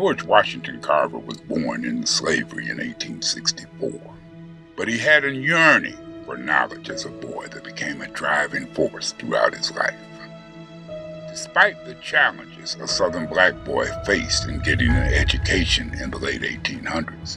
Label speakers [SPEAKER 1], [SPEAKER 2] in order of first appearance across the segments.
[SPEAKER 1] George Washington Carver was born into slavery in 1864, but he had a yearning for knowledge as a boy that became a driving force throughout his life. Despite the challenges a Southern black boy faced in getting an education in the late 1800s,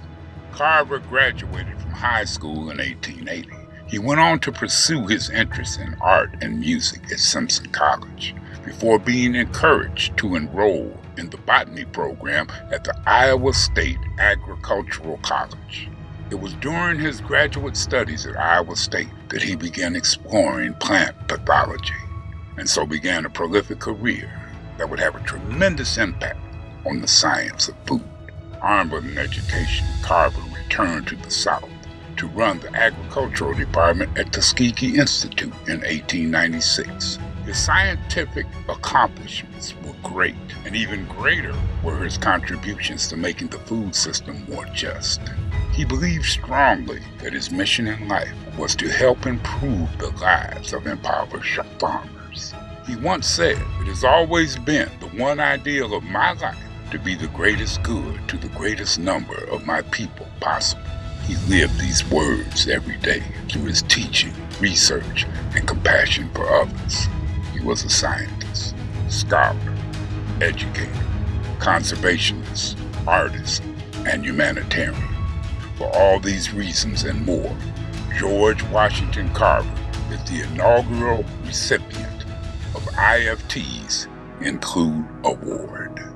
[SPEAKER 1] Carver graduated from high school in 1880. He went on to pursue his interests in art and music at Simpson College before being encouraged to enroll in the botany program at the Iowa State Agricultural College. It was during his graduate studies at Iowa State that he began exploring plant pathology and so began a prolific career that would have a tremendous impact on the science of food. Armed with an education, Carver returned to the South to run the agricultural department at Tuskegee Institute in 1896. His scientific accomplishments were great, and even greater were his contributions to making the food system more just. He believed strongly that his mission in life was to help improve the lives of impoverished farmers. He once said, It has always been the one ideal of my life to be the greatest good to the greatest number of my people possible. He lived these words every day through his teaching, research, and compassion for others was a scientist, scholar, educator, conservationist, artist, and humanitarian. For all these reasons and more, George Washington Carver is the inaugural recipient of IFT's Include Award.